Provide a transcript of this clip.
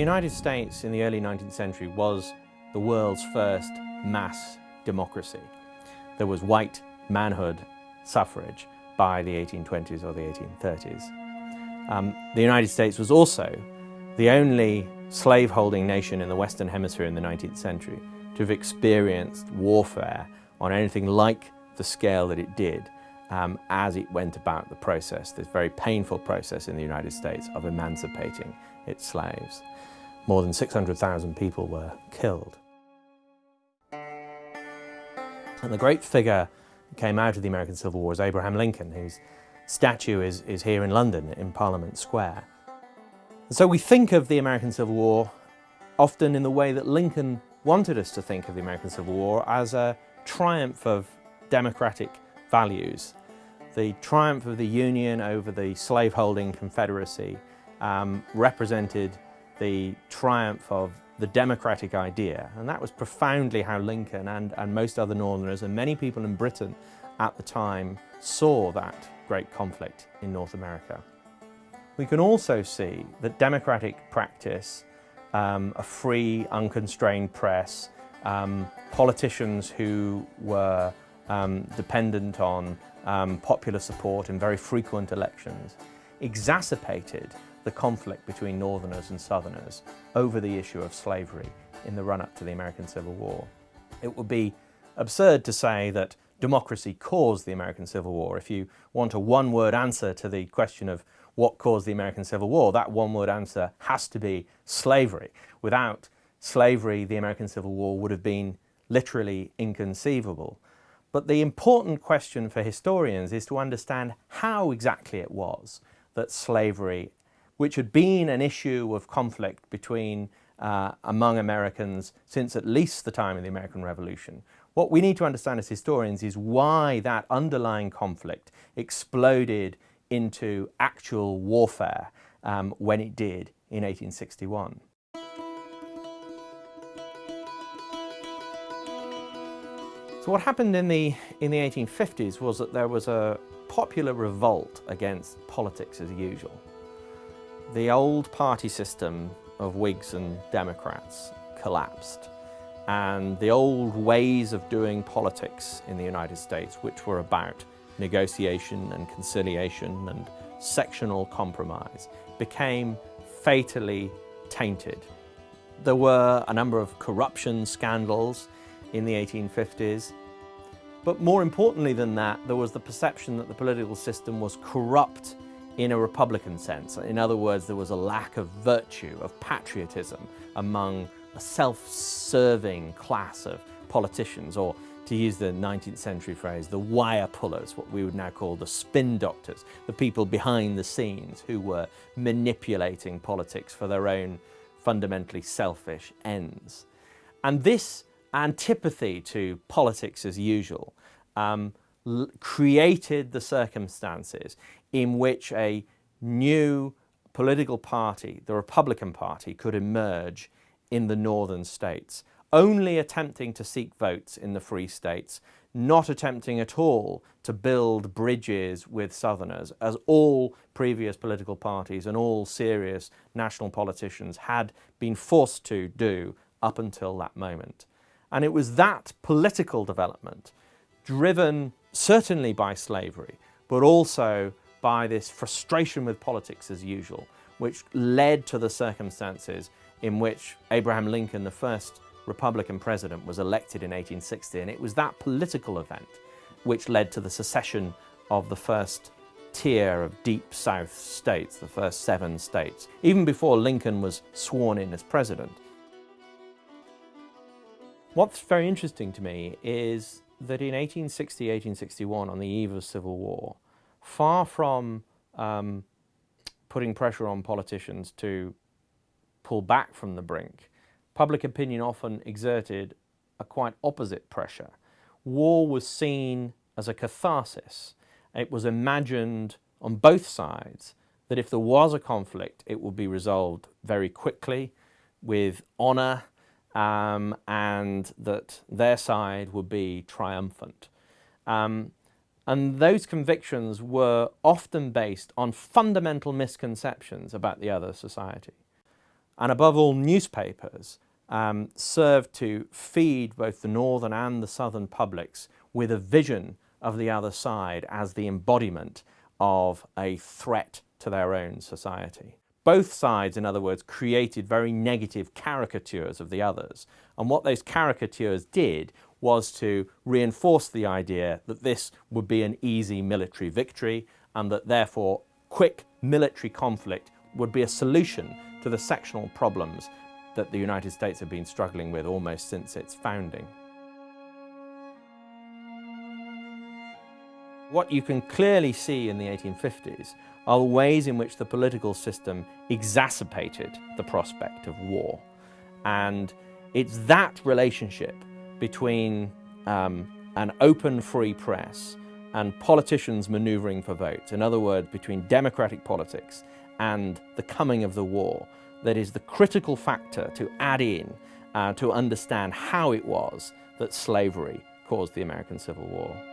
United States in the early 19th century was the world's first mass democracy. There was white manhood suffrage by the 1820s or the 1830s. Um, the United States was also the only slaveholding nation in the Western Hemisphere in the 19th century to have experienced warfare on anything like the scale that it did um, as it went about the process, this very painful process in the United States of emancipating its slaves. More than 600,000 people were killed. And the great figure that came out of the American Civil War is Abraham Lincoln, whose statue is, is here in London in Parliament Square. And so we think of the American Civil War often in the way that Lincoln wanted us to think of the American Civil War as a triumph of democratic values. The triumph of the Union over the slaveholding Confederacy um, represented the triumph of the democratic idea and that was profoundly how Lincoln and, and most other Northerners and many people in Britain at the time saw that great conflict in North America. We can also see that democratic practice, um, a free, unconstrained press, um, politicians who were um, dependent on um, popular support in very frequent elections, exacerbated the conflict between Northerners and Southerners over the issue of slavery in the run-up to the American Civil War. It would be absurd to say that democracy caused the American Civil War. If you want a one-word answer to the question of what caused the American Civil War, that one-word answer has to be slavery. Without slavery, the American Civil War would have been literally inconceivable. But the important question for historians is to understand how exactly it was that slavery, which had been an issue of conflict between uh, among Americans since at least the time of the American Revolution. What we need to understand as historians is why that underlying conflict exploded into actual warfare um, when it did in 1861. So what happened in the, in the 1850s was that there was a popular revolt against politics as usual. The old party system of Whigs and Democrats collapsed and the old ways of doing politics in the United States, which were about negotiation and conciliation and sectional compromise, became fatally tainted. There were a number of corruption scandals in the 1850s. But more importantly than that, there was the perception that the political system was corrupt in a Republican sense. In other words, there was a lack of virtue, of patriotism among a self-serving class of politicians, or to use the 19th century phrase, the wire pullers, what we would now call the spin doctors, the people behind the scenes who were manipulating politics for their own fundamentally selfish ends. And this antipathy to politics as usual um, created the circumstances in which a new political party, the Republican Party, could emerge in the northern states, only attempting to seek votes in the free states, not attempting at all to build bridges with Southerners, as all previous political parties and all serious national politicians had been forced to do up until that moment. And it was that political development, driven certainly by slavery, but also by this frustration with politics as usual, which led to the circumstances in which Abraham Lincoln, the first Republican president, was elected in 1860. And it was that political event which led to the secession of the first tier of deep South states, the first seven states, even before Lincoln was sworn in as president. What's very interesting to me is that in 1860, 1861, on the eve of civil war, far from um, putting pressure on politicians to pull back from the brink, public opinion often exerted a quite opposite pressure. War was seen as a catharsis. It was imagined on both sides that if there was a conflict, it would be resolved very quickly with honour um, and that their side would be triumphant. Um, and those convictions were often based on fundamental misconceptions about the other society. and above all newspapers um, served to feed both the northern and the southern publics with a vision of the other side as the embodiment of a threat to their own society. Both sides, in other words, created very negative caricatures of the others. And what those caricatures did was to reinforce the idea that this would be an easy military victory and that therefore quick military conflict would be a solution to the sectional problems that the United States have been struggling with almost since its founding. What you can clearly see in the 1850s are the ways in which the political system exacerbated the prospect of war. And it's that relationship between um, an open free press and politicians manoeuvring for votes, in other words, between democratic politics and the coming of the war, that is the critical factor to add in uh, to understand how it was that slavery caused the American Civil War.